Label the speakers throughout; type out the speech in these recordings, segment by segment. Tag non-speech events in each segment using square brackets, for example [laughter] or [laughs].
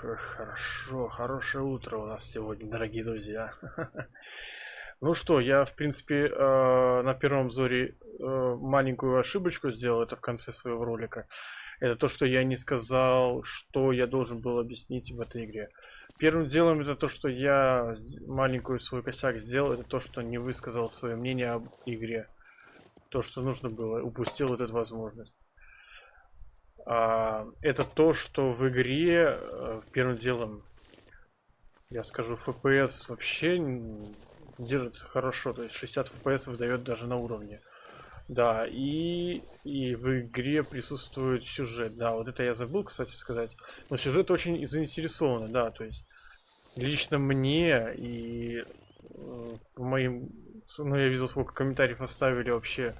Speaker 1: Хорошо, хорошее утро у нас сегодня, дорогие друзья. [laughs] Ну что, я, в принципе, э, на первом обзоре э, маленькую ошибочку сделал, это в конце своего ролика. Это то, что я не сказал, что я должен был объяснить в этой игре. Первым делом это то, что я маленькую свой косяк сделал, это то, что не высказал свое мнение об игре. То, что нужно было, упустил вот эту возможность. А, это то, что в игре э, первым делом, я скажу, FPS вообще держится хорошо, то есть 60 FPS выдает даже на уровне. Да, и, и в игре присутствует сюжет. Да, вот это я забыл, кстати, сказать. Но сюжет очень заинтересованный, да, то есть лично мне и э, моим... Ну, я видел, сколько комментариев оставили вообще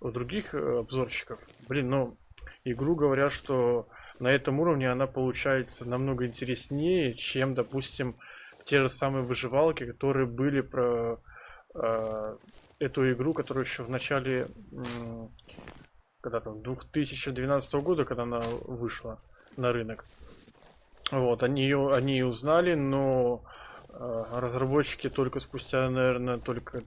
Speaker 1: у других э, обзорщиков. Блин, ну, игру говорят, что на этом уровне она получается намного интереснее, чем, допустим, те же самые выживалки, которые были про э, эту игру, которую еще в начале, э, когда там, 2012 года, когда она вышла на рынок. Вот, они ее, они ее узнали, но э, разработчики только спустя, наверное, только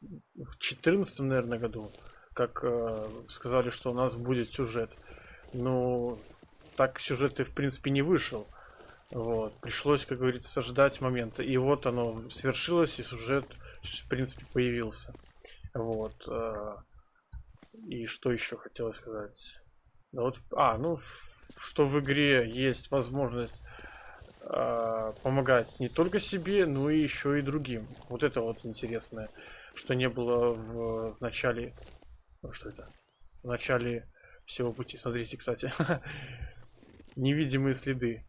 Speaker 1: в 2014, наверное, году как э, сказали, что у нас будет сюжет. Ну, так сюжет и в принципе не вышел. Вот. Пришлось, как говорится, ждать момента. И вот оно свершилось, и сюжет, в принципе, появился. Вот. Э, и что еще хотелось сказать? Да вот, а, ну, что в игре есть возможность э, помогать не только себе, но и еще и другим. Вот это вот интересное, что не было в, в начале ну что это? В начале всего пути. Смотрите, кстати. [laughs] Невидимые следы.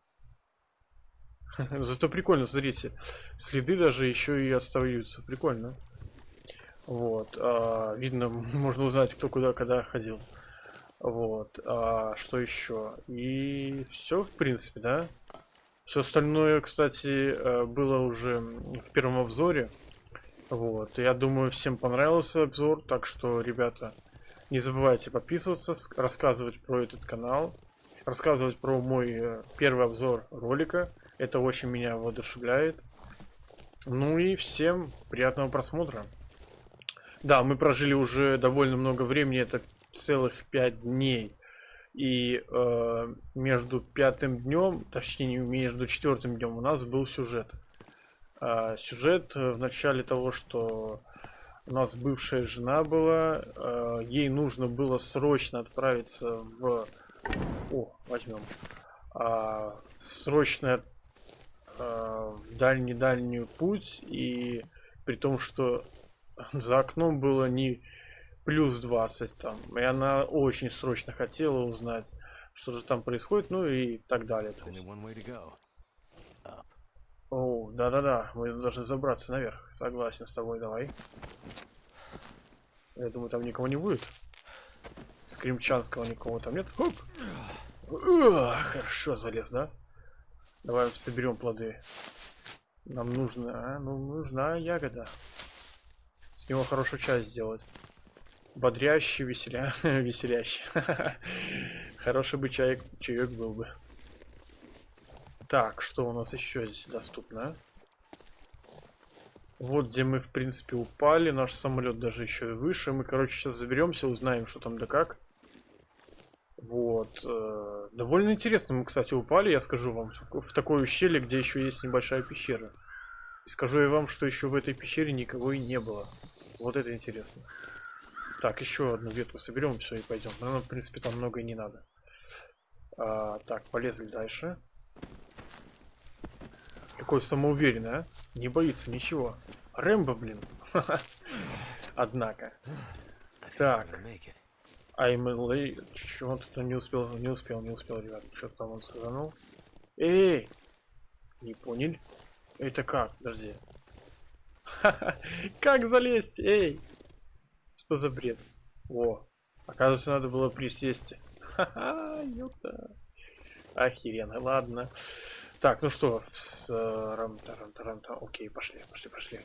Speaker 1: [laughs] Зато прикольно, смотрите. Следы даже еще и остаются. Прикольно. Вот. А, видно, [laughs] можно узнать, кто куда, когда ходил. Вот. А, что еще? И все, в принципе, да? Все остальное, кстати, э, было уже в первом обзоре. Вот. Я думаю, всем понравился обзор. Так что, ребята, не забывайте подписываться, рассказывать про этот канал, рассказывать про мой э, первый обзор ролика. Это очень меня воодушевляет. Ну и всем приятного просмотра. Да, мы прожили уже довольно много времени, это целых пять дней. И э, между пятым днем, точнее между четвертым днем у нас был сюжет. Э, сюжет в начале того, что у нас бывшая жена была. Э, ей нужно было срочно отправиться в... О, возьмем. А, срочно а, в дальний-дальний путь. И при том, что [laughs] за окном было не плюс 20 там. И она очень срочно хотела узнать, что же там происходит, ну и так далее. О, да-да-да, мы должны забраться наверх. Согласен с тобой, давай. Я думаю, там никого не будет. Скримчанского никого там нет. Хоп! Хорошо залез, да? Давай соберем плоды. Нам нужна, ну, нужна ягода. С него хорошую часть сделать. Бодрящий, веселя... [laughs] веселящий. [laughs] Хороший бы чаек, чаек был бы. Так, что у нас еще здесь доступно? Вот где мы, в принципе, упали. Наш самолет даже еще и выше. Мы, короче, сейчас заберемся, узнаем, что там да как. Вот. Э, довольно интересно мы, кстати, упали, я скажу вам, в такое ущелье, где еще есть небольшая пещера. И скажу я вам, что еще в этой пещере никого и не было. Вот это интересно. Так, еще одну ветку соберем, все, и пойдем. Наверное, в принципе, там много и не надо. А, так, полезли дальше. Какой самоуверенный, а? Не боится ничего. Рэмбо, блин. [laughs] Однако. Так. I'm Чего он тут не успел, не успел, не успел, ребят. Что-то там он сказанул. Эй! Не понял? Это как? Подожди. [laughs] Как залезть? Эй! Что за бред? О, оказывается, надо было присесть. [laughs] Ха-ха, ёпта. Охеренно, ладно. Так, ну что, с э, рамта, рамта, рамта. Окей, пошли, пошли, пошли.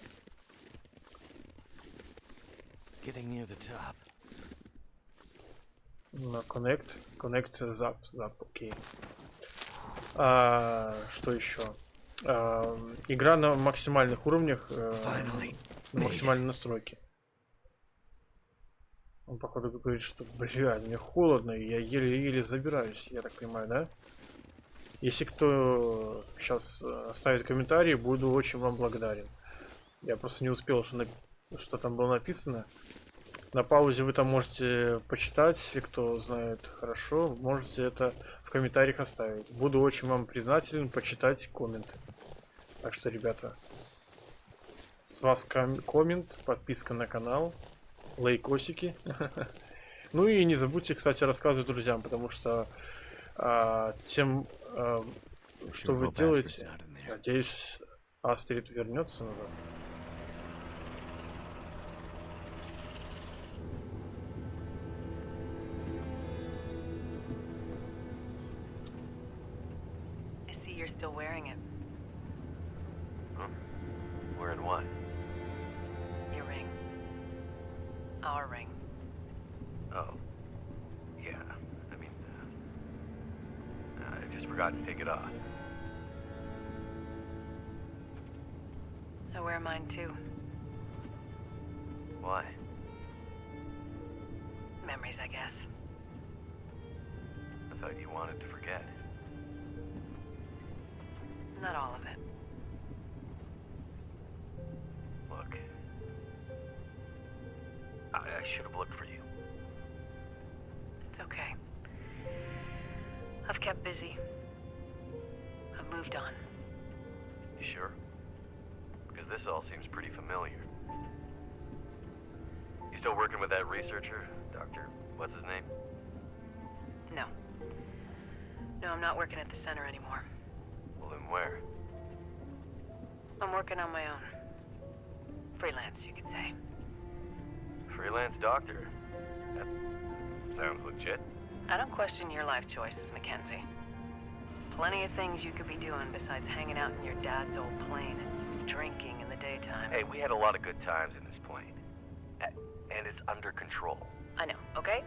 Speaker 1: No, connect, connect, zap, zap, окей. А, что еще? А, игра на максимальных уровнях, э, на максимальной настройке. Он, походу, говорит, что, блядь, мне холодно, я еле-еле забираюсь, я так понимаю, да? Если кто сейчас оставит комментарий, буду очень вам благодарен. Я просто не успел, что, на... что там было написано. На паузе вы там можете почитать, если кто знает хорошо, можете это в комментариях оставить. Буду очень вам признателен почитать комменты. Так что, ребята, с вас ком коммент, подписка на канал, лайкосики. [laughs] Ну и не забудьте, кстати, рассказывать друзьям, потому что а, тем, а, что вы делаете, надеюсь, Астрид вернется назад.
Speaker 2: Freelance
Speaker 3: doctor? That sounds legit.
Speaker 2: I don't question your life choices, Mackenzie. Plenty of things you could be doing besides hanging out in your dad's old plane and drinking in the daytime.
Speaker 3: Hey, we had a lot of good times in this plane. And it's under control.
Speaker 2: I know, okay?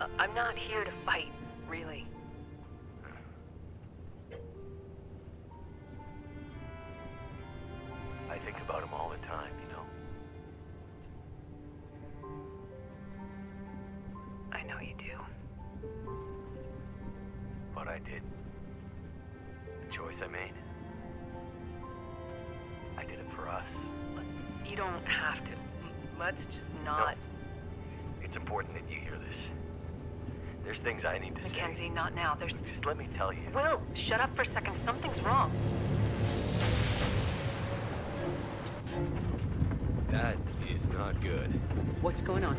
Speaker 2: Uh, I'm not here to fight, really.
Speaker 3: Let me tell you.
Speaker 2: Will, shut up for a second. Something's wrong.
Speaker 4: That is not good.
Speaker 2: What's going on?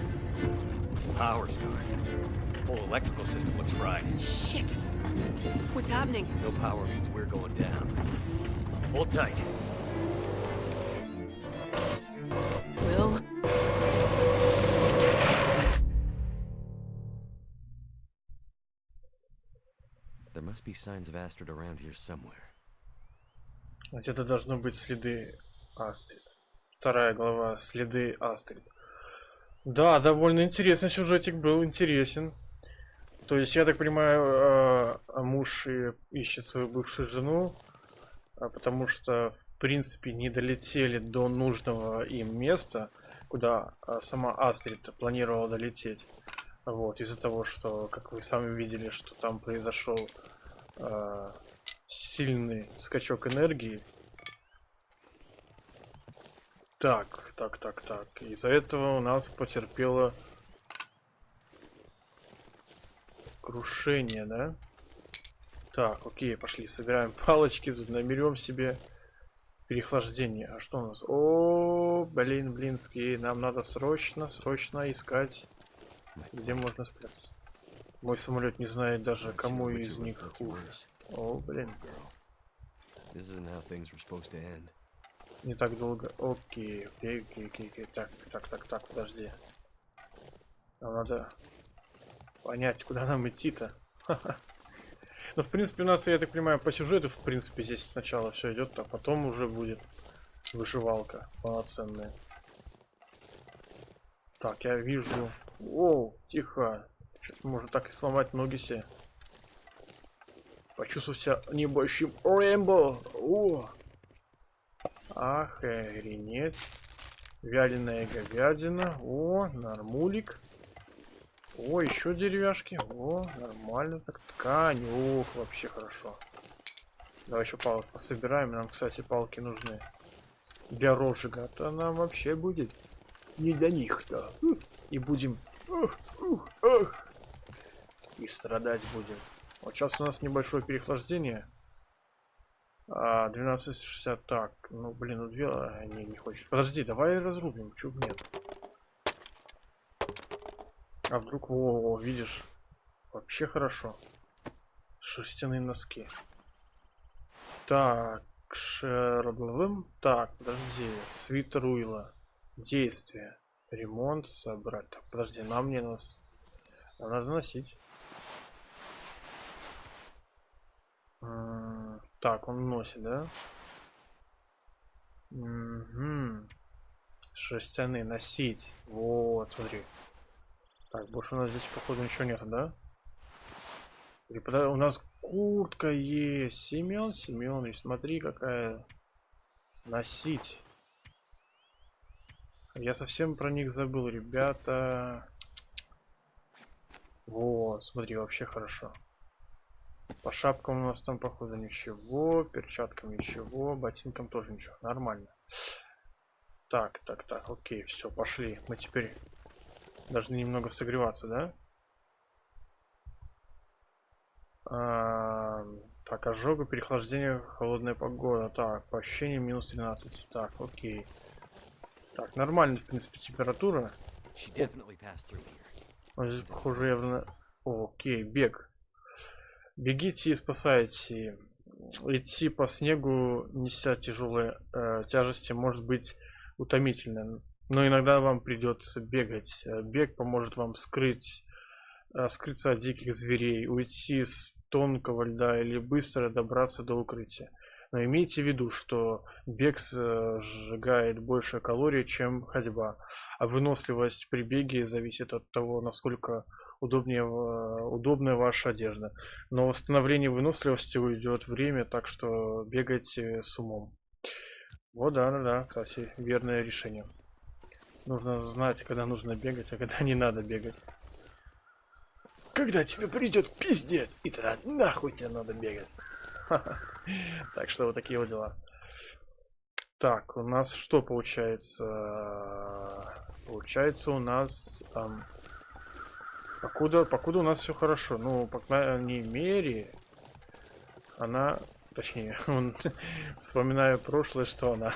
Speaker 4: Power's gone. Whole electrical system looks fried.
Speaker 2: Shit! What's happening?
Speaker 4: No power means we're going down. Hold tight. Be signs of Astrid around here somewhere.
Speaker 1: Где-то должны быть следы Астрид. Вторая глава. Следы Астрид. Да, довольно интересный сюжетик был, интересен. То есть, я так понимаю, э, муж ищет свою бывшую жену, а потому что, в принципе, не долетели до нужного им места, куда а, сама Астрид планировала долететь. Вот, из-за того, что, как вы сами видели, что там произошел э, сильный скачок энергии. Так, так, так, так. Из-за этого у нас потерпела Крушение, да? Так, окей, пошли, собираем палочки, тут наберем себе переохлаждение. А что у нас? О, блин, блинский, нам надо срочно, срочно искать, где можно спрятаться. Мой самолет не знает даже, кому из них хуже. О, блин. Не так долго. Окей, окей, окей, окей, окей. Так, так, так, так, подожди. Нам надо понять, куда нам идти-то. [laughs] Ну, в принципе, у нас, я так понимаю, по сюжету, в принципе, здесь сначала все идет, а потом уже будет выживалка полноценная. Так, я вижу... О, тихо. Что-то может так и сломать ноги себе. Почувствовал себя небольшим Рэмбо. О! Охренеть. Вяленая говядина. О, нормулик. О, еще деревяшки. О, нормально так. Ткань. Ох, вообще хорошо. Давай еще палок пособираем. Нам, кстати, палки нужны. Для розжига. То нам вообще будет не для них-то. И будем... Ух, ух, ух. И страдать будем. Вот сейчас у нас небольшое переохлаждение. А, 1260. Так, ну блин, ну две... А, не, не хочет. Подожди, давай разрубим. Чё бы нет. А вдруг, во, во, видишь, вообще хорошо. Шерстяные носки. Так, шербловым. Так, подожди, свитер Уилла. Действие. Ремонт собрать. Так, подожди, нам не нас. Надо носить. М, Так, он носит, да? Угу. Шерстяные носить. Вот, смотри. Так, больше у нас здесь, походу, ничего нет, да? У нас куртка есть. Семен Семенович, смотри, какая. Носить. Я совсем про них забыл, ребята. Вот, смотри, вообще хорошо. По шапкам у нас там, походу, ничего. Перчаткам ничего. Ботинкам тоже ничего. Нормально. Так, так, так, окей, все, пошли. Мы теперь должны немного согреваться, да? А, так, ожога, переохлаждение, холодная погода. Так, по ощущениям минус 13. Так, окей. Так, нормально, в принципе, температура. Вот здесь, похоже, явно... О, окей, бег. Бегите и спасайте. Идти по снегу, неся тяжелые э, тяжести, может быть утомительно. Но иногда вам придется бегать. Э, Бег поможет вам скрыть, э, скрыться от диких зверей, уйти с тонкого льда или быстро добраться до укрытия. Но имейте в виду, что бег э, сжигает больше калорий, чем ходьба. А выносливость при беге зависит от того, насколько удобнее, ва- удобная ваша одежда. Но восстановление выносливости уйдет время, так что бегайте с умом. Вот да, да, да, кстати, верное решение. Нужно знать, когда нужно бегать, а когда не надо бегать. Когда тебе придет пиздец, и тогда нахуй тебе надо бегать. [laughs] Так что вот такие вот дела. Так, у нас что получается? Получается у нас... покуда, покуда у нас все хорошо. Ну, по крайней мере, она... Точнее, [laughs] он, вспоминая прошлое, что она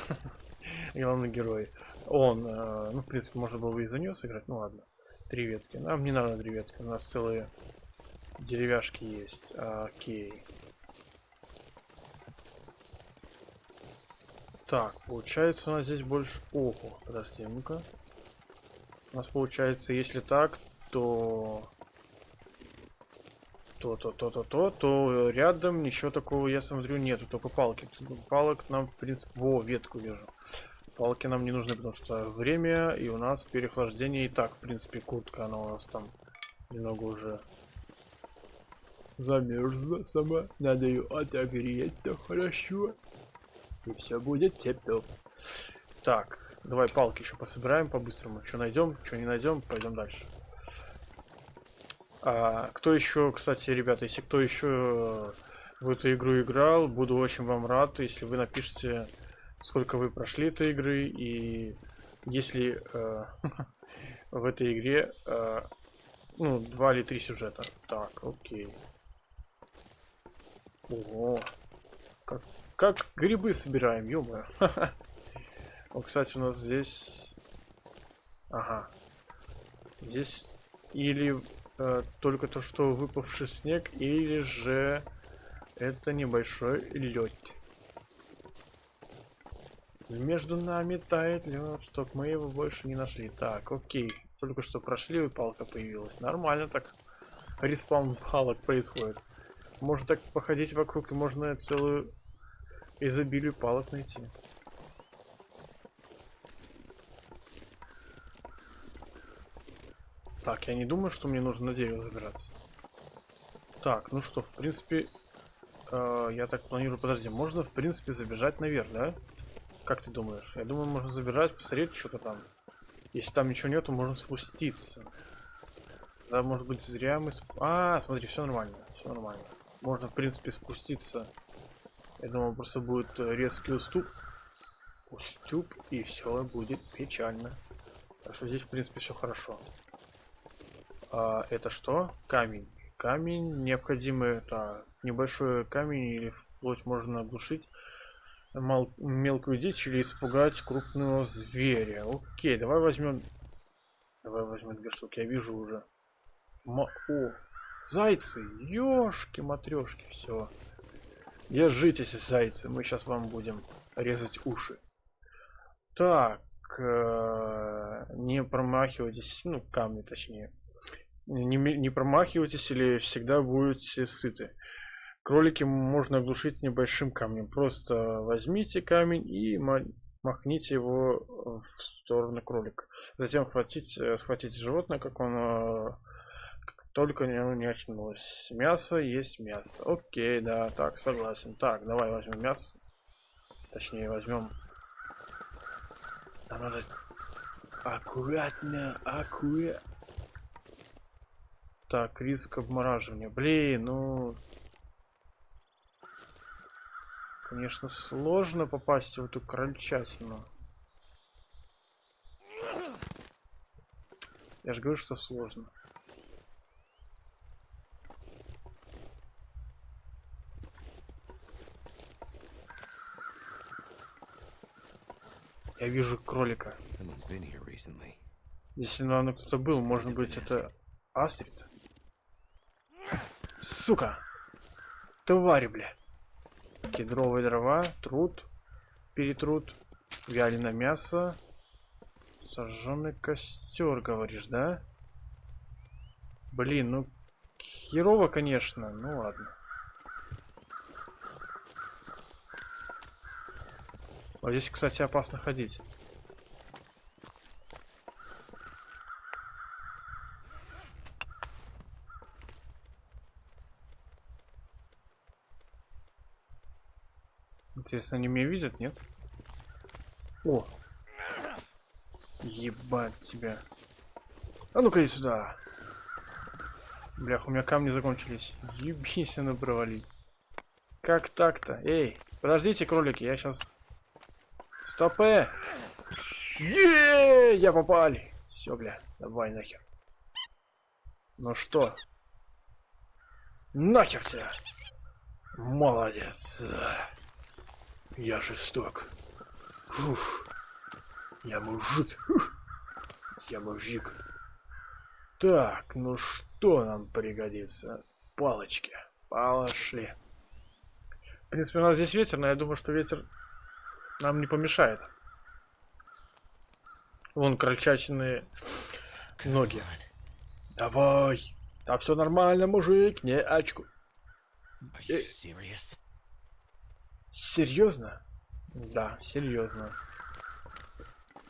Speaker 1: [laughs] главный герой. Он, э, ну, в принципе, можно было бы и за нее сыграть. Ну ладно. Три ветки. Нам не надо три ветки. У нас целые деревяшки есть. Окей. Так, получается у нас здесь больше... Ого, подожди, ну-ка. У нас получается, если так, то... То, то, то, то, то, то рядом ничего такого, я смотрю, нету, только палки. Палок нам, в принципе... Во, ветку вижу. Палки нам не нужны, потому что время, и у нас переохлаждение. И так, в принципе, куртка, она у нас там немного уже замерзла сама. Надо ее отогреть, то хорошо. И все будет теп-топ. Так, давай палки еще пособираем по-быстрому. Что найдем, что не найдем, пойдем дальше. А, кто еще, кстати, ребята, если кто еще в эту игру играл, буду очень вам рад, если вы напишите, сколько вы прошли этой игры и если э, [laughs] в этой игре э, ну два или три сюжета. Так, окей. Ого, как как грибы собираем, ё [laughs] Вот, кстати, у нас здесь... Ага. Здесь или только то, что выпавший снег, или же это небольшой лед. Между нами тает лед. Стоп, мы его больше не нашли. Так, окей. Только что прошли, и палка появилась. Нормально так. Респаун палок происходит. Можно так походить вокруг, и можно целую изобилию палок найти. Так, я не думаю, что мне нужно на дерево забираться. Так, ну что, в принципе, э, я так планирую, подожди, можно в принципе забежать наверх, да? Как ты думаешь? Я думаю, можно забежать, посмотреть что-то там. Если там ничего нету, можно спуститься. Да, может быть, зря мы... Сп... А, смотри, все нормально, все нормально. Можно, в принципе, спуститься. Я думаю, просто будет э, резкий уступ. Уступ, и все будет печально. Так что здесь, в принципе, все хорошо. А, это что? Камень. Камень необходимый, это небольшой камень или вплоть можно оглушить мал мелкую дичь или испугать крупного зверя. Окей, давай возьмем... Давай возьмем две штуки, я вижу уже. Ма О, зайцы, ёшки матрешки, все. Держитесь, зайцы, мы сейчас вам будем резать уши. Так, э не промахивайтесь, ну камни точнее. Не, не промахивайтесь или всегда будете сыты. Кролики можно оглушить небольшим камнем. Просто возьмите камень и махните его в сторону кролика. Затем хватите, схватите животное, как он только не, не очнулось. Мясо есть мясо. Окей, да, так, согласен. Так, давай возьмем мясо. Точнее, возьмем... Нам надо аккуратно, аккуратно. Так, риск обмораживания. Блин, ну... Конечно, сложно попасть в эту крольчатину. Я же говорю, что сложно. Я вижу кролика. Если наверное кто-то был, может быть это Астрид? Сука! Твари, бля. Кедровые дрова, труд, перетруд, вяленое мясо, сожженный костер, говоришь, да? Блин, ну херово, конечно, ну ладно. Вот здесь, кстати, опасно ходить. Интересно, они меня видят, нет? О! Ебать тебя. А ну-ка иди сюда. Блях, у меня камни закончились. Ебись, она провалить. Как так-то? Эй, подождите, кролики, я сейчас... Стопэ! Еее, я попали. Все, бля, давай нахер. Ну что? Нахер тебя! Молодец. Я жесток. Фух. Я мужик. Фух. Я мужик. Так, ну что нам пригодится? Палочки. Пошли. В принципе, у нас здесь ветер, но я думаю, что ветер нам не помешает. Вон крольчачные ноги. Давай. Да все нормально, мужик, не очку. Э, Серьезно? Да, серьезно.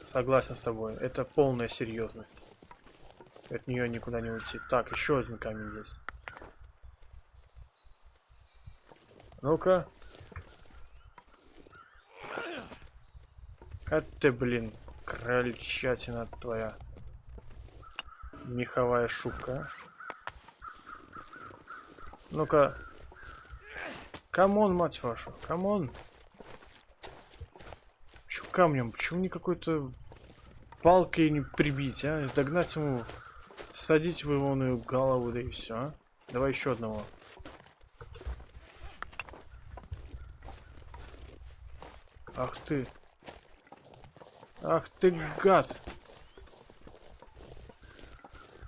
Speaker 1: Согласен с тобой. Это полная серьезность. От нее никуда не уйти. Так, еще один камень есть. Ну-ка. А ты, блин, крольчатина твоя. Меховая шубка. Ну-ка, Come on, мать вашу, come on. Почему камнем? Почему не какой-то палкой не прибить, а? Догнать ему, садить в его голову, да и все, а? Давай еще одного. Ах ты. Ах ты гад.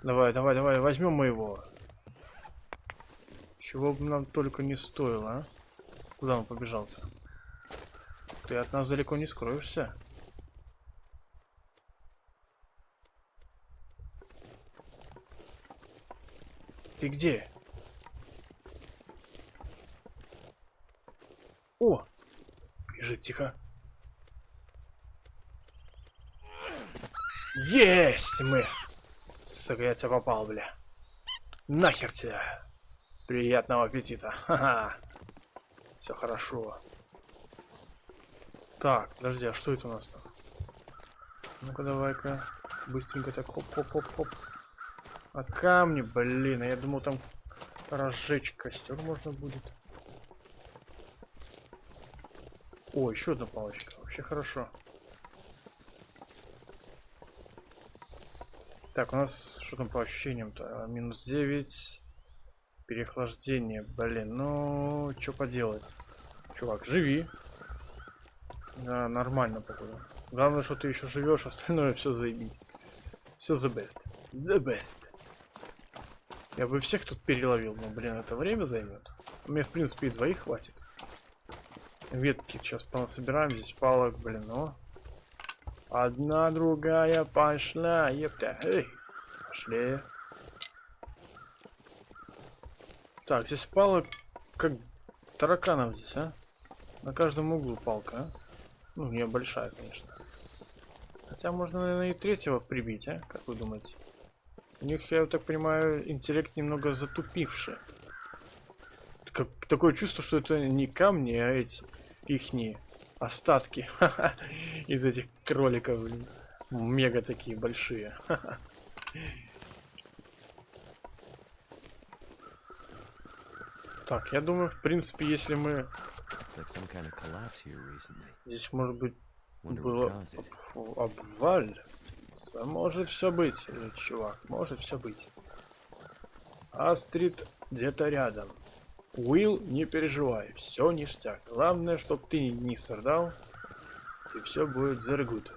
Speaker 1: Давай, давай, давай, возьмем мы его. Чего бы нам только не стоило, а? Куда он побежал-то? Ты от нас далеко не скроешься. Ты где? О! Бежит тихо. Есть мы! Сука, я тебя попал, бля. Нахер тебя. Приятного аппетита. Ха-ха. Все хорошо. Так, подожди, а что это у нас там? Ну-ка давай-ка. Быстренько так хоп-хоп-хоп-хоп. А камни, блин, а я думал там разжечь костер можно будет. О, еще одна палочка. Вообще хорошо. Так, у нас что там по ощущениям-то? А, Минус 9. Переохлаждение. Блин, ну, что поделать? Чувак, живи. Да, нормально, походу. Главное, что ты еще живешь, [laughs] остальное все заебись. Все the best. The best. Я бы всех тут переловил, но, блин, это время займет. Мне, в принципе, и двоих хватит. Ветки сейчас понасобираем, здесь палок, блин, ну. Одна, другая пошла, епта. Эй, пошли. Так, здесь палок, как тараканов здесь, а? На каждом углу палка, а? Ну, не большая, конечно. Хотя можно, наверное, и третьего прибить, а? Как вы думаете? У них, я так понимаю, интеллект немного затупивший. Как, такое чувство, что это не камни, а эти ихние остатки [laughs] из этих кроликов, блин. Мега такие большие. [laughs] Так, я думаю, в принципе, если мы... Здесь, может быть, было обваль. Может все быть, чувак, может все быть. Астрид где-то рядом. Уилл, не переживай, все ништяк. Главное, чтоб ты не страдал, и все будет good.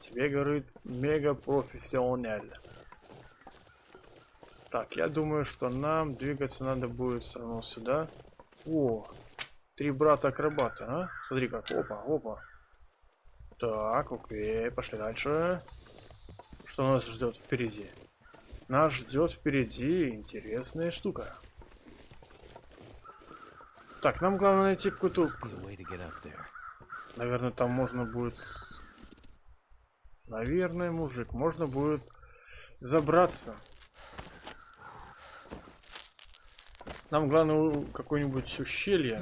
Speaker 1: Тебе говорит мега профессионально. Так, я думаю, что нам двигаться надо будет все равно сюда. О, три брата акробата, а? Смотри как, опа, опа. Так, окей, пошли дальше. Что нас ждет впереди? Нас ждет впереди интересная штука. Так, нам главное найти какую-то... Наверное, там можно будет... Наверное, мужик, можно будет забраться. Нам главное какое-нибудь ущелье,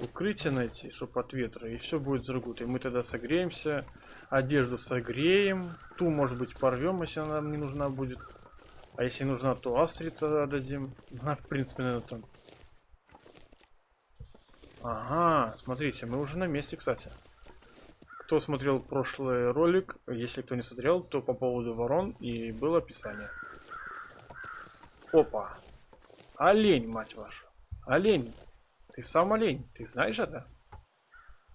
Speaker 1: укрытие найти, чтобы от ветра, и все будет заргут. И мы тогда согреемся, одежду согреем, ту, может быть, порвем, если она нам не нужна будет. А если нужна, то Астрид тогда дадим. Она, в принципе, наверное, там... Ага, смотрите, мы уже на месте, кстати. Кто смотрел прошлый ролик, если кто не смотрел, то по поводу ворон и было описание. Опа. Олень, мать вашу. Олень. Ты сам олень. Ты знаешь это?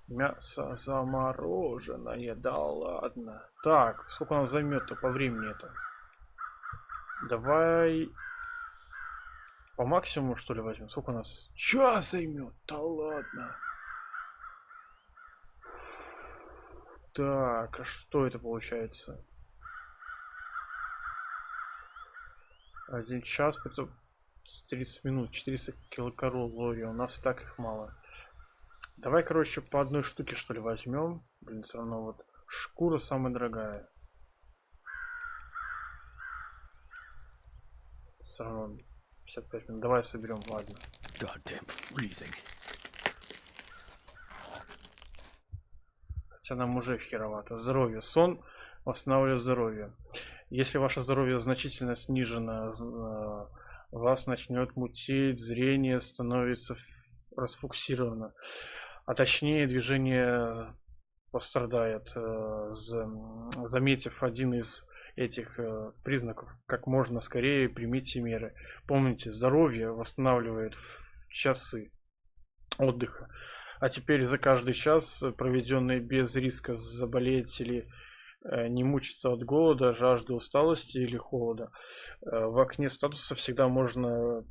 Speaker 1: Мясо замороженное. Да ладно. Так, сколько нас займет-то по времени это? Давай... По максимуму, что ли, возьмем? Сколько у нас? Час займет? Да ладно. Так, а что это получается? Один час, это 30 минут, 400 килокалорий. У нас и так их мало. Давай, короче, по одной штуке, что ли, возьмем. Блин, все равно вот шкура самая дорогая. Все равно 55 минут. Давай соберем, ладно. Хотя нам уже херовато. Здоровье. Сон восстанавливает здоровье. Если ваше здоровье значительно снижено, э, вас начнет мутить, зрение становится расфокусировано. А точнее, движение пострадает. э, за- Заметив один из этих э, признаков, как можно скорее примите меры. Помните, здоровье восстанавливает часы отдыха. А теперь за каждый час, проведенный без риска заболеть или не мучиться от голода, жажды, усталости или холода, э, в окне статуса всегда можно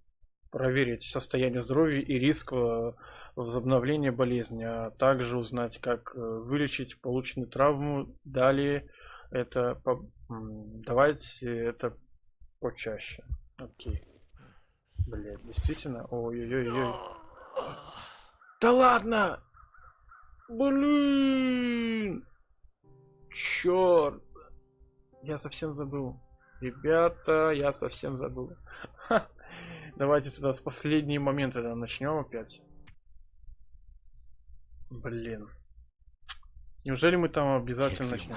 Speaker 1: проверить состояние здоровья и риск э, возобновления болезни, а также узнать, как э, вылечить полученную травму. Далее это по- давайте это почаще. Окей. Блять, действительно. Ой-ой-ой. Да ладно! Блин! Черт! Я совсем забыл. Ребята, я совсем забыл. Давайте сюда с последние моменты да, начнем опять. Блин. Неужели мы там обязательно начнем?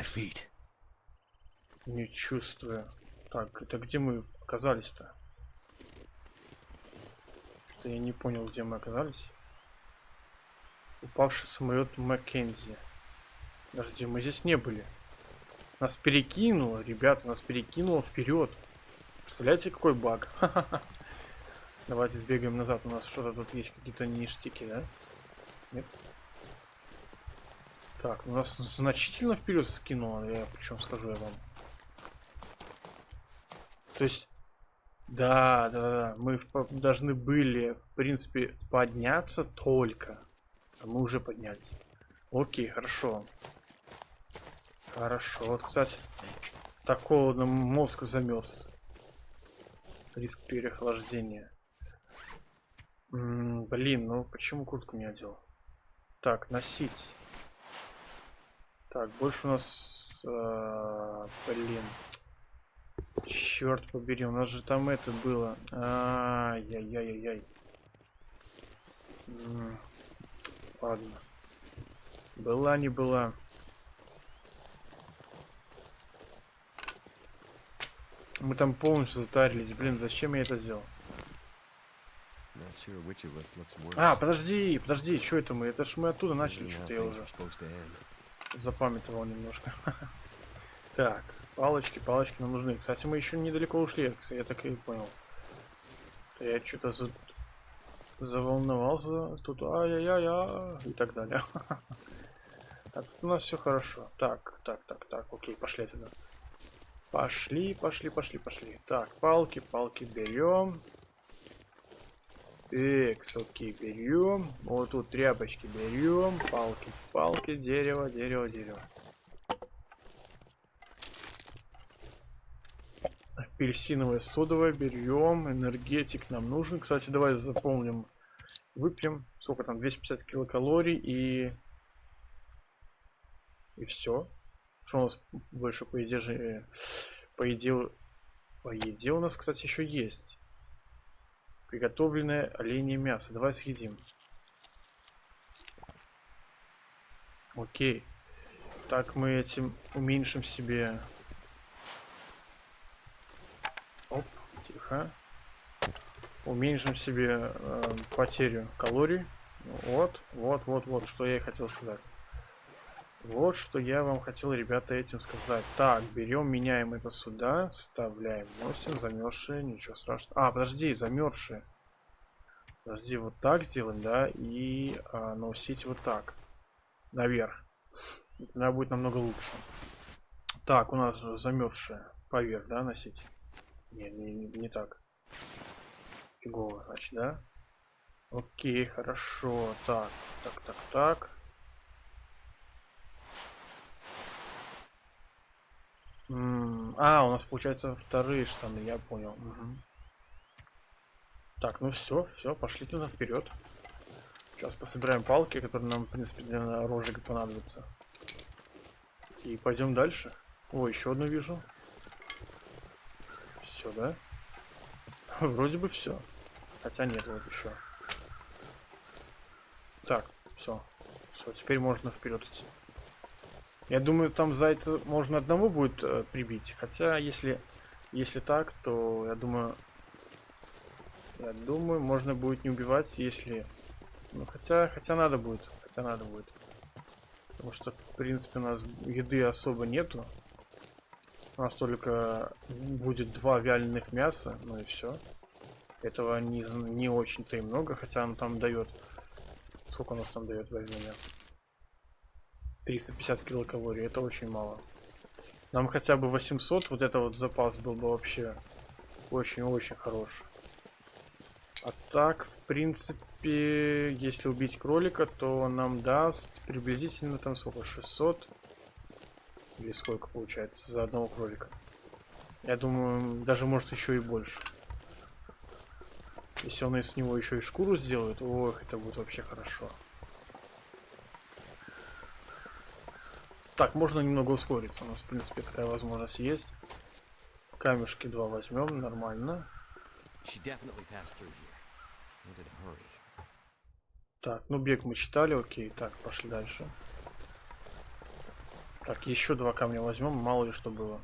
Speaker 1: Не чувствую. Так, это где мы оказались-то? Что я не понял, где мы оказались. Упавший самолет Маккензи. Подожди, мы здесь не были. Нас перекинуло, ребята, нас перекинуло вперед. Представляете, какой баг? [laughs] Давайте сбегаем назад. У нас что-то тут есть, какие-то ништяки, да? Нет? Так, у нас значительно вперед скинуло, я причем скажу я вам. То есть, да, да, да, мы должны были, в принципе, подняться только. А мы уже поднялись. Окей, хорошо. Хорошо. Вот, кстати, так холодно, мозг замерз. Риск переохлаждения. М, блин, ну почему куртку не одел? Так, носить. Так, больше у нас... э, блин. Черт побери, у нас же там это было. Ай-яй-яй-яй. М, Ладно. Была не была. Мы там полностью затарились. Блин, зачем я это сделал? А, подожди, подожди, что это мы? Это ж мы оттуда начали, что-то я уже запамятовал немножко. [laughs] Так, палочки, палочки нам нужны. Кстати, мы еще недалеко ушли, я так и понял. Я что-то за... заволновался, тут ай-яй-яй, и так далее. [laughs] А тут у нас все хорошо. Так, так, так, так, окей, пошли туда. Пошли, пошли, пошли, пошли. Так, палки, палки берем. Окей, берем. Вот тут тряпочки берем. Палки, палки, дерево, дерево, дерево. Апельсиновое содовое берем. Энергетик нам нужен. Кстати, давай заполним. Выпьем. Сколько там? 250 килокалорий и... И все. Что у нас больше по еде же... По еде... По еде у нас, кстати, еще есть. Приготовленное оленье мясо. Давай съедим. Окей. Так мы этим уменьшим себе... Оп, тихо. Уменьшим себе э, потерю калорий. Вот, вот, вот, вот, что я и хотел сказать. Вот что я вам хотел, ребята, этим сказать. Так, берем, меняем это сюда, вставляем, носим, замерзшие, ничего страшного. А, подожди, замерзшие. Подожди, вот так сделаем, да, и а, носить вот так. Наверх. Тогда будет намного лучше. Так, у нас же замерзшие. Поверх, да, носить? Не, не, не, так. Фигово, значит, да? Окей, хорошо. Так, так, так, так. А, у нас получается вторые штаны, я понял. Мгм. Так, ну все, все, пошли туда вперед. Сейчас пособираем палки, которые нам, в принципе, для розжига понадобятся. И пойдем дальше. О, еще одну вижу. Все, да? [laughs] Вроде бы все. Хотя нет, вот еще. Так, все. Все, теперь можно вперед идти. Я думаю, там зайца можно одного будет э, прибить. Хотя, если, если так, то я думаю, я думаю, можно будет не убивать, если, ну хотя, хотя надо будет, хотя надо будет, потому что в принципе у нас еды особо нету. У нас только будет два вяленых мяса, ну и все. Этого не, не очень-то и много, хотя он там дает. Сколько у нас там дает вяленое мясо? 350 килокалорий, это очень мало. Нам хотя бы 800, вот это вот запас был бы вообще очень-очень хорош. А так, в принципе, если убить кролика, то нам даст приблизительно там сколько, 600? Или сколько получается за одного кролика? Я думаю, даже может еще и больше. Если он из него еще и шкуру сделает, ох, это будет вообще хорошо. Так, можно немного ускориться. У нас, в принципе, такая возможность есть. Камешки два возьмем, нормально. Так, ну бег мы читали, окей. Так, пошли дальше. Так, еще два камня возьмем, мало ли что было.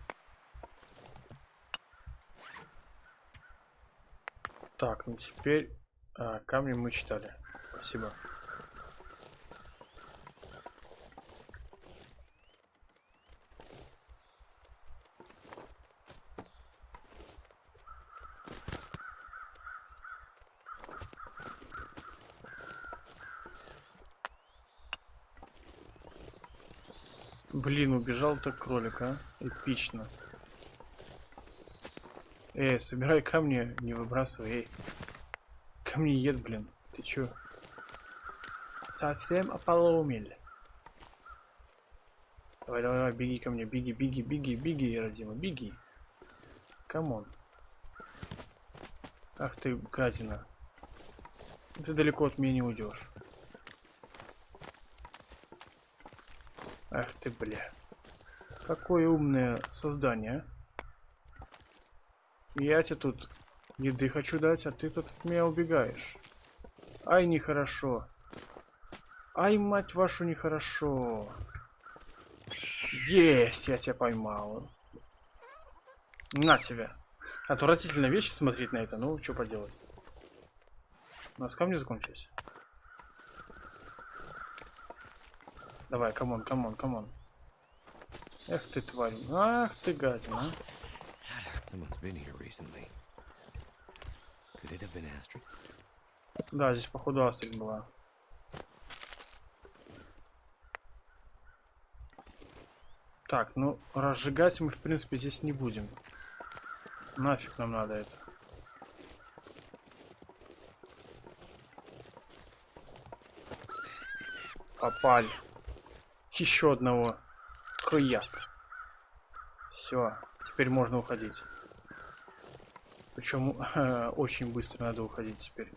Speaker 1: Так, ну теперь а, камни мы читали. Спасибо. Блин, убежал так кролик, а? Эпично. Эй, собирай камни, не выбрасывай, эй. Камниед, блин. Ты чё? Совсем ополоумел. Давай, давай, давай, беги ко мне, беги, беги, беги, беги, родима, беги. Come on. Ах ты, гадина. Ты далеко от меня не уйдешь. Ах ты, бля. Какое умное создание? Я тебе тут еды хочу дать, а ты тут от меня убегаешь. Ай, нехорошо. Ай, мать вашу, нехорошо. Есть, я тебя поймал. На тебя. Отвратительная вещь смотреть на это, ну, что поделать. У нас камни закончились. Давай, come on, come on, come on. Эх ты, тварь. Ах ты, гадина. а. Да, здесь походу Астрид была. Так, ну, разжигать мы, в принципе, здесь не будем. Нафиг нам надо это. Попали. Еще одного. Хуяк. Все, теперь можно уходить. Причем [laughs] очень быстро надо уходить теперь.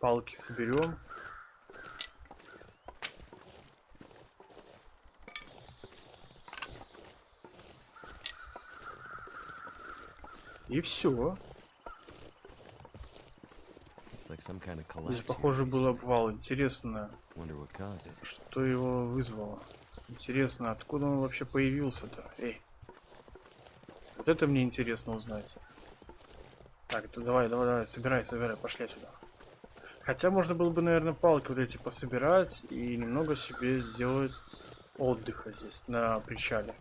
Speaker 1: Палки соберем. И все. Здесь, похоже, был обвал. Интересно, что его вызвало. Интересно, откуда он вообще появился-то? Эй. Вот это мне интересно узнать. Так, то давай, давай, давай, собирай, собирай, пошли сюда. Хотя можно было бы, наверное, палки вот эти пособирать и немного себе сделать отдыха здесь, на причале.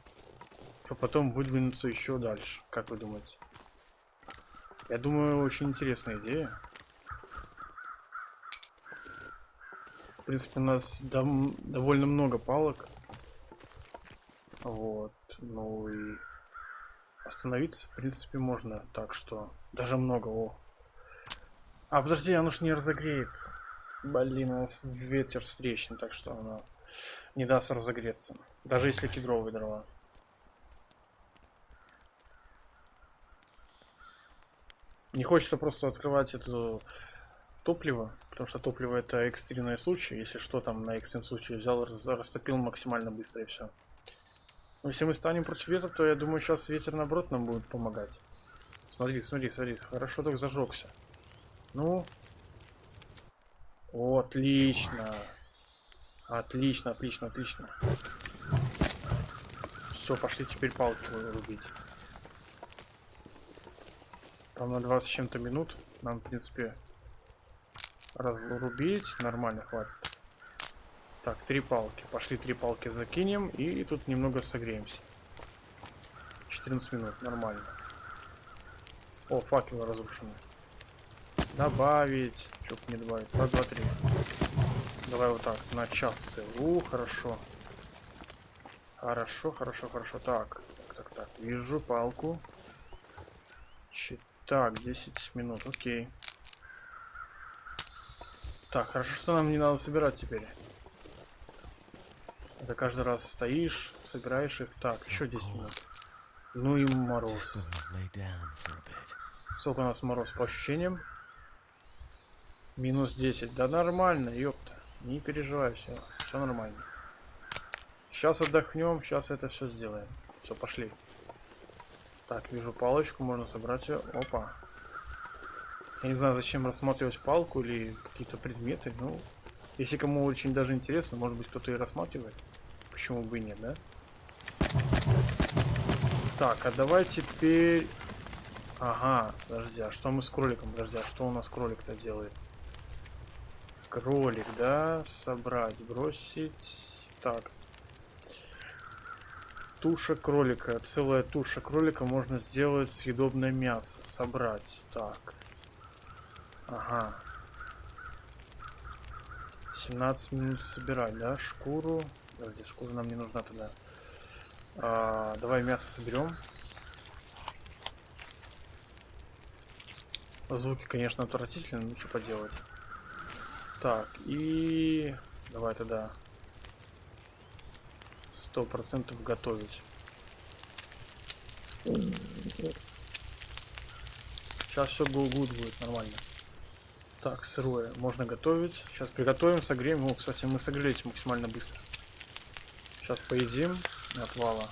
Speaker 1: А потом выдвинуться еще дальше. Как вы думаете? Я думаю, очень интересная идея. Принципе, у нас дом- довольно много палок. Вот. Ну и остановиться, в принципе, можно. Так что даже много. О. А, подожди, оно ж не разогреется. Блин, у нас ветер встречный, так что оно не даст разогреться. Даже если кедровые дрова. Не хочется просто открывать это топливо, потому что топливо это экстренный случай. Если что, там на экстренном случае взял, растопил максимально быстро и все. Если мы станем против ветра, то я думаю, сейчас ветер наоборот нам будет помогать. Смотри, смотри, смотри, хорошо так зажегся. Ну. О, отлично. Отлично, отлично, отлично. Все, пошли теперь палки рубить. Там на 20 с чем-то минут. Нам, в принципе, разрубить нормально хватит. Так, три палки. Пошли три палки закинем и тут немного согреемся. 14 минут, нормально. О, факелы разрушены. Добавить. Что не добавить? Раз, два, три. Давай вот так, на час целый. У, хорошо. Хорошо, хорошо, хорошо. Так, так, так, так. Вижу палку. Чи- Так, 10 минут, окей. Так, хорошо, что нам не надо собирать теперь. Это каждый раз стоишь, собираешь их. Так, еще 10 минут. Ну и мороз. Сколько у нас мороз по ощущениям? Минус 10. Да нормально, ёпта. Не переживай, все. Все нормально. Сейчас отдохнем, сейчас это все сделаем. Все, пошли. Так, вижу палочку, можно собрать ее. Опа. Я не знаю, зачем рассматривать палку или какие-то предметы. Ну, если кому очень даже интересно, может быть кто-то и рассматривает. Почему бы и нет, да? Так, а давай теперь... Ага, подожди, а что мы с кроликом? Подожди, а что у нас кролик-то делает? Кролик, да? Собрать, бросить. Так. Туша кролика. Целая туша кролика можно сделать съедобное мясо. Собрать. Так. Ага. 17 минут собирать, да? Шкуру. Подожди, шкура нам не нужна тогда. А, давай мясо соберем. Звуки, конечно, отвратительные, но что поделать. Так, и... Давай тогда... Сто процентов готовить. Сейчас все good будет нормально. Так, сырое. Можно готовить. Сейчас приготовим, согреем. О, кстати, мы согрелись максимально быстро. Сейчас поедим отвала.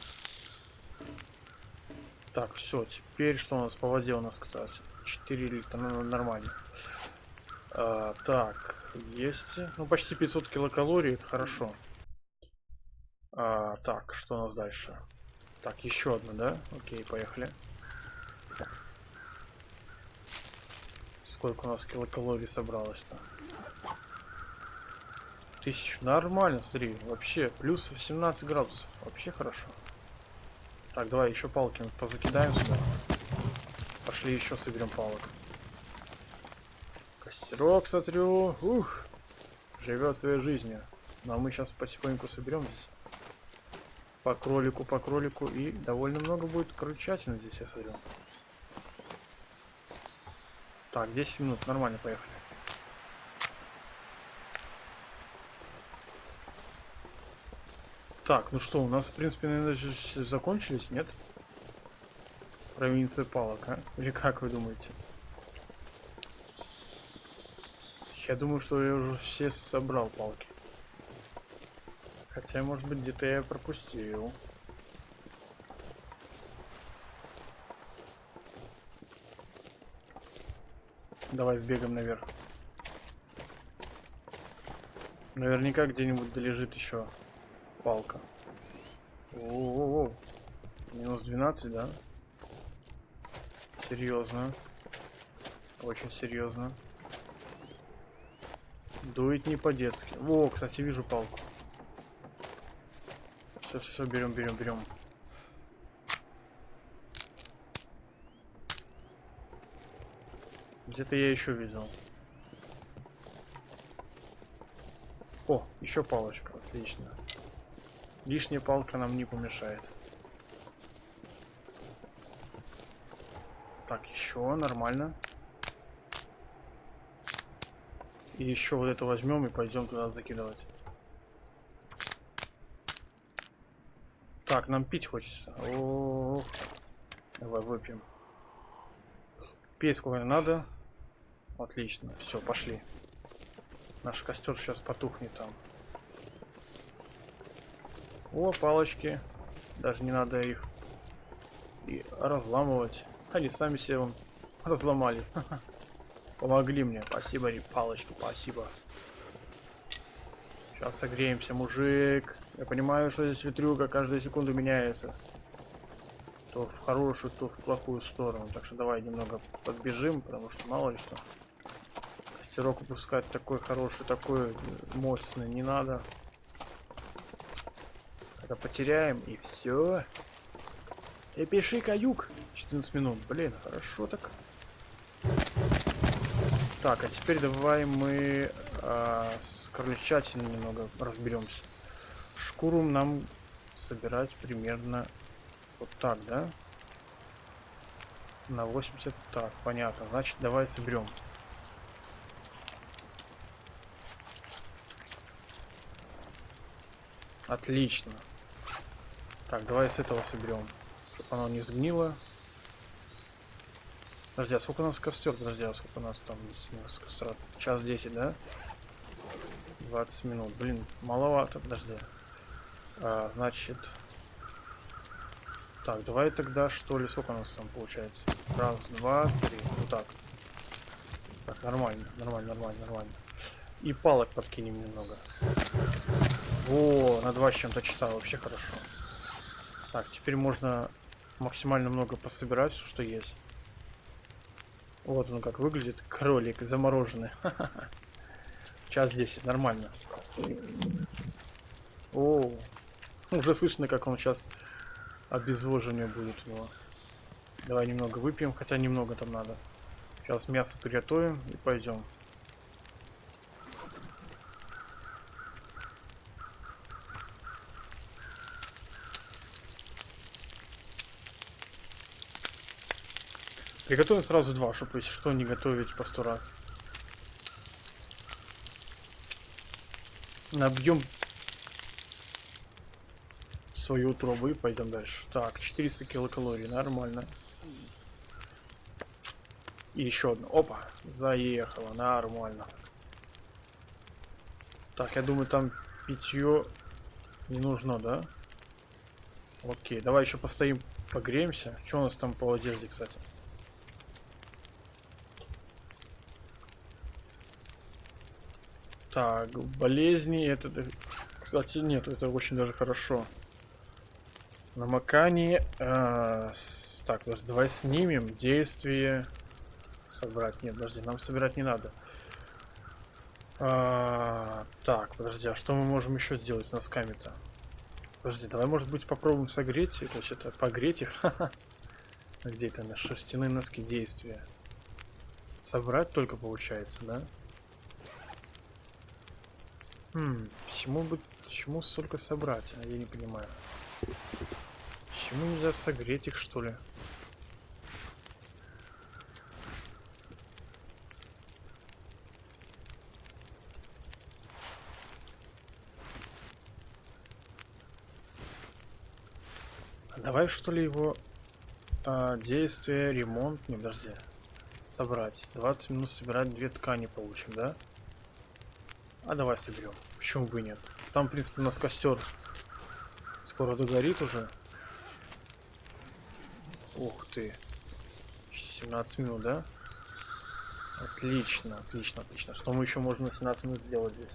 Speaker 1: Так, все. Теперь что у нас по воде у нас, кстати? 4 литра. Ну, нормально. А, так, есть. Ну, почти 500 килокалорий. Это хорошо. А, так, что у нас дальше? Так, еще одна, да? Окей, поехали. Сколько у нас килокалорий собралось-то? Тысячу. Нормально, смотри. Вообще, плюс 17 градусов. Вообще хорошо. Так, давай еще палки позакидаем сюда. Пошли еще соберем палок. Костерок, смотрю. Ух. Живет своей жизнью. Ну а мы сейчас потихоньку соберем здесь. По кролику, по кролику. И довольно много будет крольчатины здесь, я смотрю. Так, 10 минут, нормально, поехали. Так, ну что, у нас, в принципе, наверное, закончились, нет? Провинция палок, а? Или как вы думаете? Я думаю, что я уже все собрал палки. Хотя, может быть, где-то я пропустил. Давай сбегаем наверх. Наверняка где-нибудь долежит еще палка. О, -о, -о. Минус 12, да? Серьезно. Очень серьезно. Дует не по-детски. О, кстати, вижу палку. Все, все, все, берем, берем, берем. Где-то я еще видел. О, еще палочка, отлично. Лишняя палка нам не помешает. Так, еще нормально. И еще вот это возьмем и пойдем туда закидывать. Так, нам пить хочется. О -о -о. Давай выпьем. Пей сколько надо. Отлично. Все, пошли. Наш костер сейчас потухнет там. О, палочки. Даже не надо их и разламывать. Они сами себе вон разломали. [laughs] Помогли мне. Спасибо, палочки, спасибо. Сейчас согреемся, мужик. Я понимаю, что здесь ветрюга каждую секунду меняется. То в хорошую, то в плохую сторону. Так что давай немного подбежим, потому что мало ли что. Костерок выпускать такой хороший, такой мощный не надо. Это потеряем и все. И пиши каюк. 14 минут. Блин, хорошо так. Так, а теперь давай мы а, с крольчатиной немного разберемся. Шкуру нам собирать примерно вот так, да? На 80. Так, понятно. Значит, давай соберем. Отлично. Так, давай с этого соберем. Чтобы оно не сгнило. Подожди, а сколько у нас костер? Подожди, а сколько у нас там с костра? Час 10, да? 20 минут. Блин, маловато, подожди. А, значит... Так, давай тогда что ли, сколько у нас там получается? Раз, два, три. Вот так. Так, нормально, нормально, нормально, нормально. И палок подкинем немного. О, на два с чем-то часа вообще хорошо. Так, теперь можно максимально много пособирать, все, что есть. Вот он как выглядит. Кролик замороженный. [laughs] Час 10, нормально. О, уже слышно, как он сейчас обезвоживание будет у него. Давай немного выпьем, хотя немного там надо. Сейчас мясо приготовим и пойдем. Приготовим сразу два, чтобы что не готовить по сто раз. Набьем свою утробу и пойдем дальше. Так, 400 килокалорий, нормально. И еще одно. Опа, заехала, нормально. Так, я думаю, там питье не нужно, да? Окей, давай еще постоим, погреемся. Что у нас там по одежде, кстати? Так, болезни, это, кстати, нет, это очень даже хорошо. Намокание, э, с, так, давай снимем действие, собрать, нет, подожди, нам собирать не надо. А, так, подожди, а что мы можем еще сделать с носками-то? Подожди, давай, может быть, попробуем согреть, то есть это погреть их, [laughs] где это на шерстяные носки действия? Собрать только получается, да? Хм, почему бы, почему столько собрать? А я не понимаю. Почему нельзя согреть их, что ли? А давай что ли его а, действие, ремонт, не подожди, собрать. 20 минут собирать две ткани получим, да? А давай соберем. Почему бы нет? Там, в принципе, у нас костер скоро догорит уже. Ух ты. 17 минут, да? Отлично, отлично, отлично. Что мы еще можем на 17 минут сделать здесь?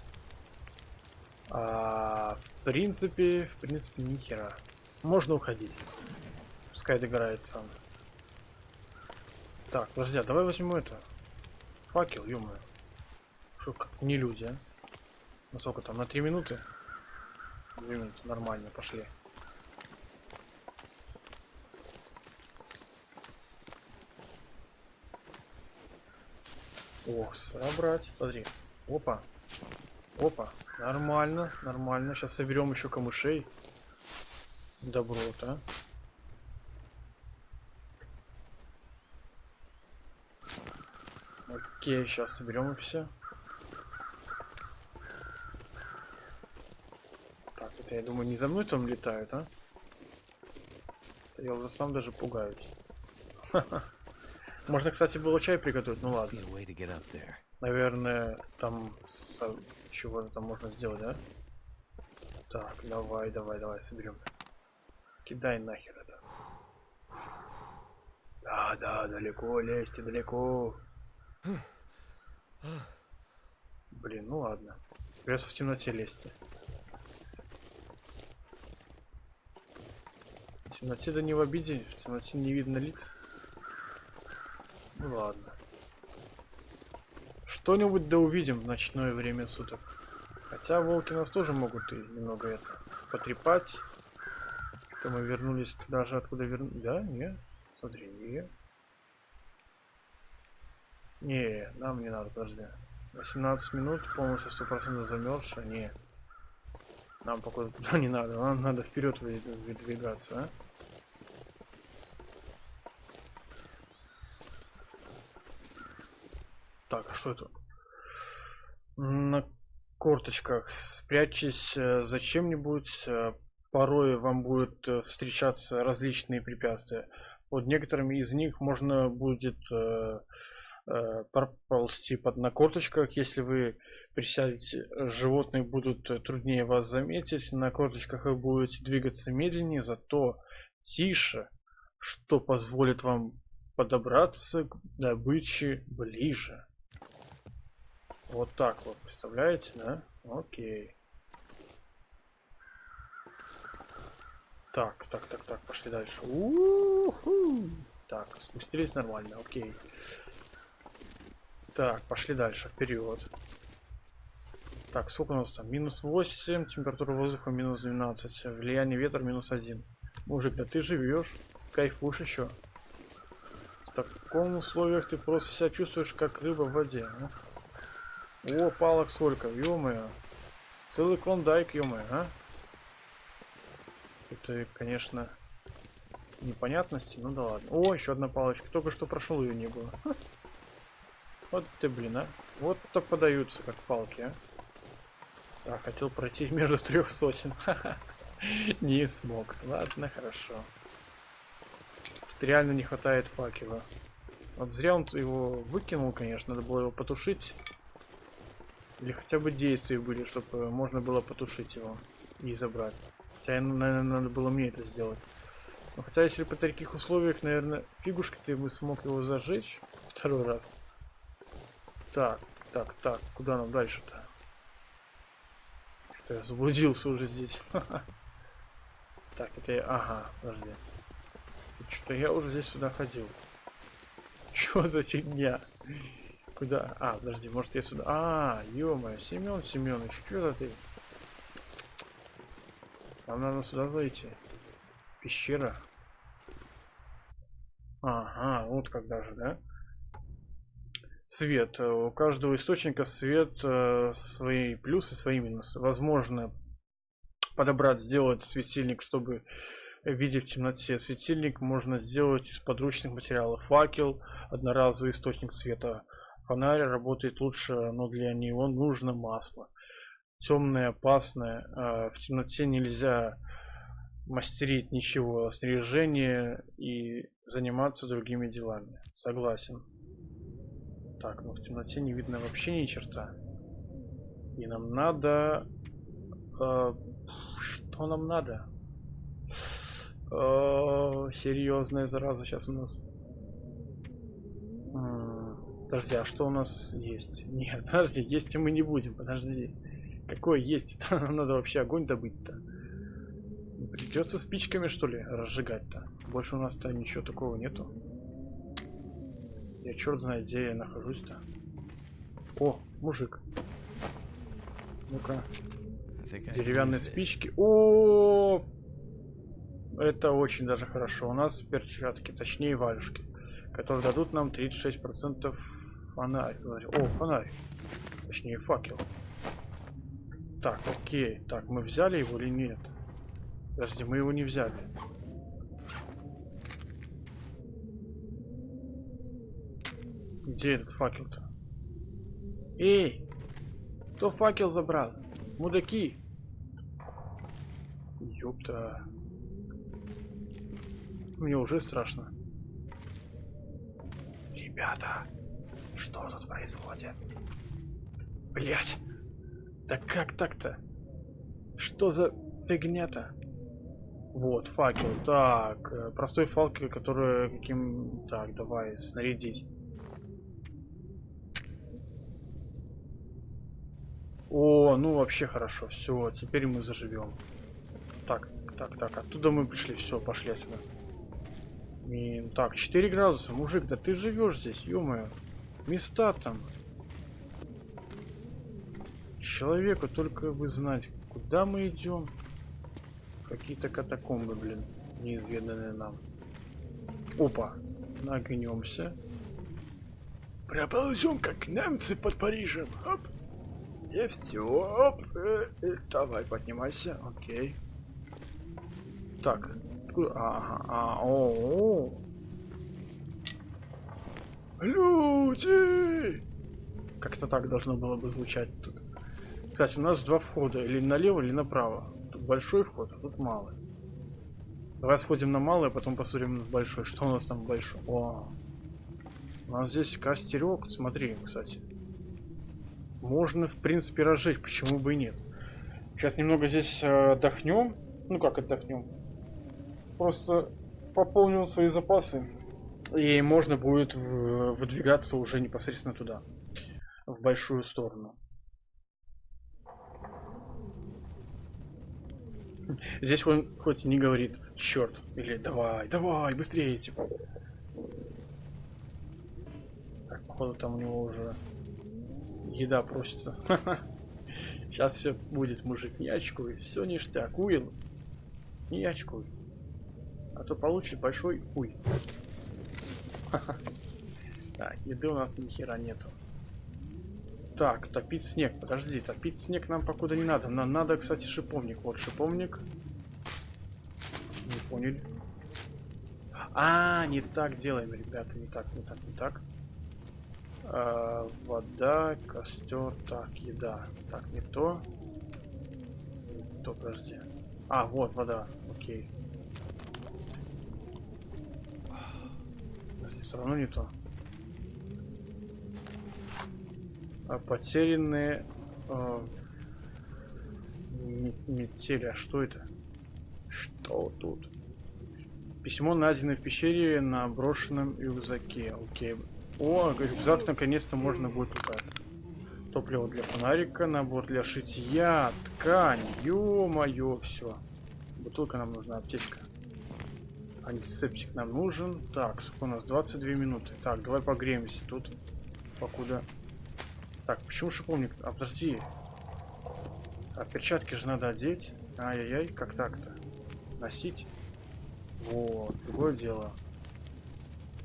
Speaker 1: А, в принципе, в принципе, ни. Можно уходить. Пускай догорает сам. Так, подожди, а давай возьмем это. Факел, ё -моё. Что, как не люди, а? На сколько там? На 3 минуты? 2 минуты, нормально, пошли. Ох, собрать. Смотри. Опа. Опа. Нормально, нормально. Сейчас соберем еще камышей. Добро-то. Окей, сейчас соберем и все. Так, это я думаю, не за мной там летают, а? Я уже сам даже пугаюсь. [laughs] Можно, кстати, было чай приготовить, ну ладно. Наверное, там со- чего там можно сделать, да? Так, давай, давай, давай, соберем. Кидай нахер это. Да, да, далеко лезьте, далеко. Блин, ну ладно. Придется в темноте лезть. Темноте да не в обиде, в темноте не видно лиц. Ну ладно. Что-нибудь да увидим в ночное время суток. Хотя волки нас тоже могут и немного это потрепать. То мы вернулись туда же, откуда вернулись. Да, не. Смотри, не. Не, нам не надо, подожди. 18 минут, полностью 100% замерзшая, не. Нам пока туда не надо, нам надо вперед выдвигаться, а? Так, а что это? На корточках спрячьтесь э, за чем-нибудь. э, Порой вам будут э, встречаться различные препятствия. Под некоторыми из них можно будет проползти под на корточках. Если вы присядете, животные будут труднее вас заметить. На корточках вы будете двигаться медленнее, зато тише, что позволит вам подобраться к добыче ближе. Вот так вот, представляете, да? Окей. Так, так, так, так, пошли дальше. У-ху. Так, спустились нормально, окей. Так, пошли дальше, вперед. Так, сколько у нас там? Минус 8, температура воздуха минус 12, влияние ветра минус 1. Мужик, да ты живешь, кайфуешь еще. В таком условиях ты просто себя чувствуешь как рыба в воде. а? О, палок сколько, ё Целый клондайк, ё а? Это, конечно, непонятности, ну да ладно. О, еще одна палочка. Только что прошел ее не было. Ха. Вот ты, блин, а. Вот то подаются, как палки, а. Так, хотел пройти [laughs] между трех сосен. [laughs] Не смог. Ладно, хорошо. Тут реально не хватает факела. Вот зря он его выкинул, конечно. Надо было его потушить. Или хотя бы действия были, чтобы можно было потушить его и забрать. Хотя, наверное, надо было мне это сделать. Но хотя, если при таких условиях, наверное, фигушка ты бы смог его зажечь второй раз. Так, так, так, куда нам дальше-то? Что я заблудился уже здесь. [laughs] Так, это я... Ага, подожди. Что я уже здесь сюда ходил. [laughs] Чё за фигня? Куда? А, подожди, может я сюда... А, ё-моё, Семён Семёныч, что это ты? Нам надо сюда зайти. Пещера. Ага, вот когда же, да? Свет. У каждого источника свет э, свои плюсы, свои минусы. Возможно подобрать, сделать светильник, чтобы видеть в темноте. Светильник можно сделать из подручных материалов. Факел, одноразовый источник света. Фонарь работает лучше, но для него нужно масло. Темное, опасное. Э, в темноте нельзя мастерить ничего, снаряжение и заниматься другими делами. Согласен. Так, ну в темноте не видно вообще ни черта. И нам надо... Э, что нам надо? Э, серьезная зараза сейчас у нас. Подожди, а что у нас есть? [laughs] Нет, подожди, есть и мы не будем, подожди. Какое есть? [laughs] Надо вообще огонь добыть-то. Придется спичками, что ли, разжигать-то. Больше у нас-то ничего такого нету. Я черт знает, где я нахожусь-то. О, мужик. Ну-ка, деревянные спички. О, это очень даже хорошо. У нас перчатки, точнее валюшки, которые дадут нам 36% фонарь. О, фонарь. Точнее факел. Так, окей. Так, мы взяли его или нет? Подожди, мы его не взяли. Где этот факел-то? Эй! Кто факел забрал? Мудаки! Ёпта. Мне уже страшно. Ребята, что тут происходит? Блять! Да как так-то? Что за фигня-то? Вот, факел. Так, э, простой факел, который каким... Так, давай, снарядить. О, ну вообще хорошо. Все, теперь мы заживем. Так, так, так, оттуда мы пришли. Все, пошли отсюда. Мин, так, 4 градуса. Мужик, да ты живешь здесь, ё Места там. Человеку только бы знать, куда мы идем. Какие-то катакомбы, блин, неизведанные нам. Опа, нагнемся. Проползем, как немцы под Парижем. Оп. И все. Оп. Э, э, давай, поднимайся. Окей. Так. откуда- Ага, а, о, о. Люди! Как-то так должно было бы звучать тут. Кстати, у нас два входа. Или налево, или направо. Тут большой вход, а тут малый. Давай сходим на малый, а потом посмотрим на большой. Что у нас там большой? О, у нас здесь костерек. Смотри, кстати. Можно, в принципе, разжечь. Почему бы и нет? Сейчас немного здесь э, отдохнем. Ну как отдохнем? Просто пополним свои запасы. И можно будет выдвигаться уже непосредственно туда. в большую сторону. Здесь он хоть не говорит черт или давай, давай, быстрее, типа. Так, походу там у него уже еда просится. [laughs] Сейчас все будет, мужик, не очкуй, все ништяк, Уилл, не очкуй. А то получишь большой хуй. [laughs] Так, еды у нас ни хера нету. Так, топить снег. Подожди, топить снег нам покуда не надо. Нам надо, кстати, шиповник. Вот шиповник. Не поняли. А, не так делаем, ребята. Не так, не так, не так. А, вода, костер, так, еда. Так, не то. Не то, подожди. А, вот, вода. Окей. Все равно не то. А потерянные э, ме- метели. А что это? Что тут? Письмо найдено в пещере на брошенном рюкзаке. Окей. О, рюкзак наконец-то можно будет лутать. Топливо для фонарика, набор для шитья, ткань. Ё-моё, все. Бутылка нам нужна, аптечка. Антисептик нам нужен. Так, сколько у нас? 22 минуты. Так, давай погреемся тут. Покуда так, почему шиповник? А, подожди. А перчатки же надо одеть. Ай-яй-яй, как так-то? Носить? Вот, другое дело.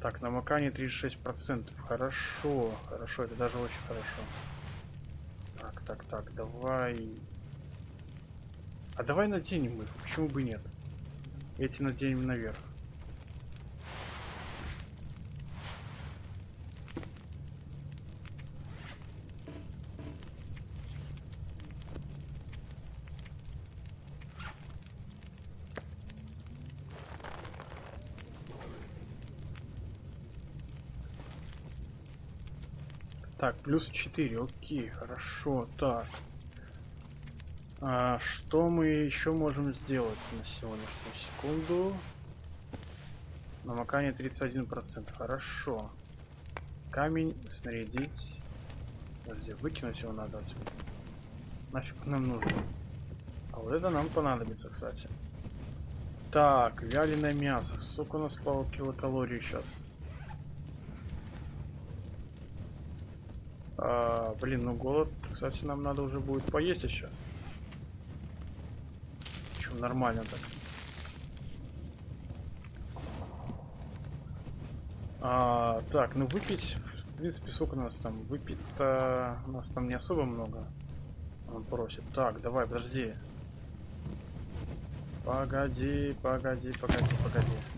Speaker 1: Так, намокание 36%. Хорошо, хорошо, это даже очень хорошо. Так, так, так, давай... А давай наденем их, почему бы нет? Эти наденем наверх. Так, плюс 4, окей, хорошо, так. А, что мы еще можем сделать на сегодняшнюю секунду? Намокание 31%, хорошо. Камень снарядить. Подожди, выкинуть его надо отсюда. Нафиг нам нужно. А вот это нам понадобится, кстати. Так, вяленое мясо. Сколько у нас по килокалории сейчас? А, блин, ну голод, кстати, нам надо уже будет поесть сейчас. Причем нормально так. А, так, ну выпить, в принципе, сколько у нас там? Выпить-то у нас там не особо много. Он просит. Так, давай, подожди. Погоди, погоди, погоди, погоди.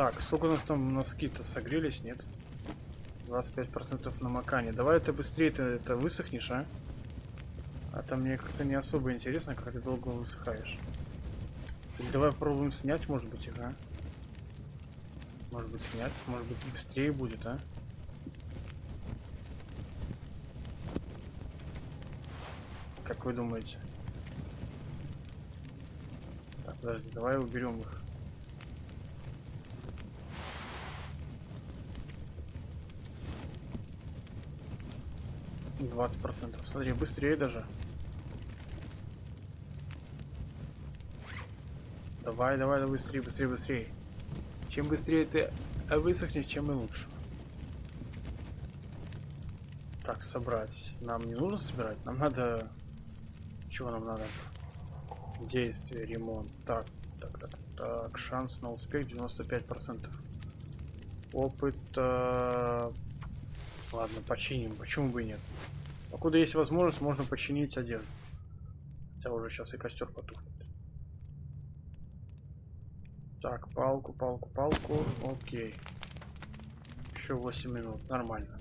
Speaker 1: Так, сколько у нас там носки-то согрелись, нет? 25% намокания. Давай это быстрее ты это высохнешь, а? А там мне как-то не особо интересно, как ты долго высыхаешь. Давай попробуем снять, может быть, их, а? Может быть, снять, может быть, быстрее будет, а? Как вы думаете? Так, подожди, давай уберем их. Двадцать процентов. Смотри, быстрее даже. Давай, давай, давай, быстрее, быстрее, быстрее. Чем быстрее ты высохнешь, чем и лучше. Так, собрать. Нам не нужно собирать, нам надо... Чего нам надо? Действие, ремонт. Так, так, так, так. Шанс на успех 95%. Опыт... Ладно, починим. Почему бы и нет? Покуда есть возможность, можно починить одежду. Хотя уже сейчас и костер потухнет. Так, палку, палку, палку. Окей. Еще 8 минут. Нормально.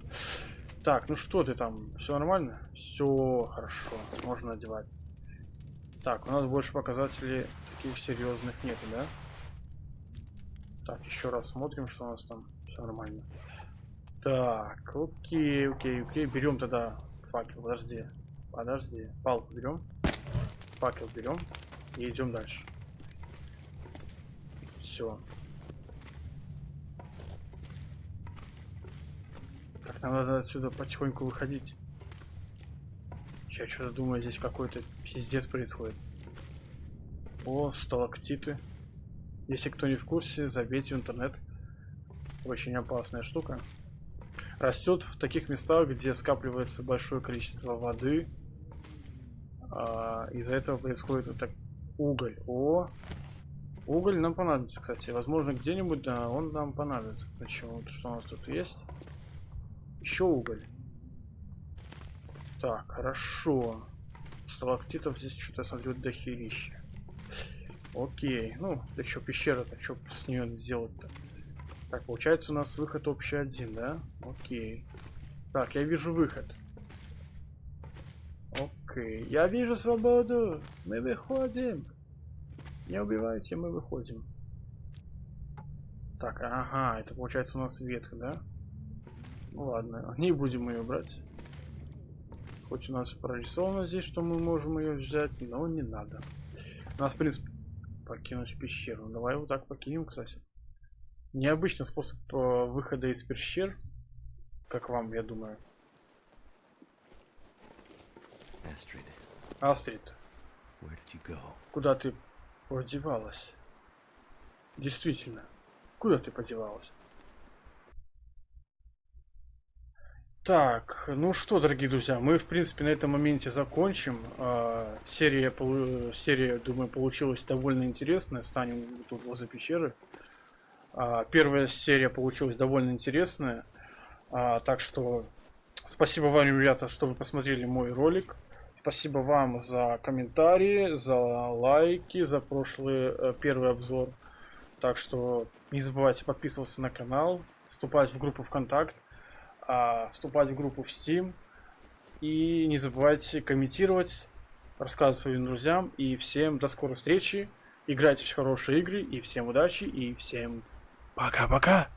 Speaker 1: Так, ну что ты там? Все нормально? Все хорошо. Можно одевать. Так, у нас больше показателей таких серьезных нет, да? Так, еще раз смотрим, что у нас там. Все нормально. Так, окей, окей, окей. Берем тогда факел, подожди. Подожди. Палку берем. Факел берем. И идем дальше. Все. Так, нам надо отсюда потихоньку выходить. Я что-то думаю, здесь какой-то пиздец происходит. О, сталактиты. Если кто не в курсе, забейте в интернет. Очень опасная штука. Растет в таких местах, где скапливается большое количество воды. А, Из-за этого происходит вот так уголь. О, уголь нам понадобится, кстати. Возможно, где-нибудь да, он нам понадобится. Почему? Что у нас тут есть? Еще уголь. Так, хорошо. Сталактитов здесь что-то, смотрю, дохерища. Окей. Ну, да что, пещера-то, что с нее сделать-то? Так, получается у нас выход общий один, да? Окей. Так, я вижу выход. Окей. Я вижу свободу. Мы выходим. Не убивайте, мы выходим. Так, ага, это получается у нас ветка, да? Ну ладно, не будем ее брать. Хоть у нас прорисовано здесь, что мы можем ее взять, но не надо. У нас, в принципе, покинуть пещеру. Давай вот так покинем, кстати. Необычный способ э, выхода из пещер. Как вам, я думаю. Астрид,
Speaker 5: go?
Speaker 1: куда ты подевалась? Действительно, куда ты подевалась? Так, ну что, дорогие друзья, мы, в принципе, на этом моменте закончим. А, серия, серия, думаю, получилась довольно интересная. Станем тут возле пещеры. А, первая серия получилась довольно интересная. А, так что спасибо вам, ребята, что вы посмотрели мой ролик. Спасибо вам за комментарии, за лайки, за прошлый э, первый обзор. Так что не забывайте подписываться на канал, вступать в группу ВКонтакт, а, вступать в группу в Steam. И не забывайте комментировать, рассказывать своим друзьям. И всем до скорой встречи. Играйте в хорошие игры. И всем удачи. И всем пока-пока.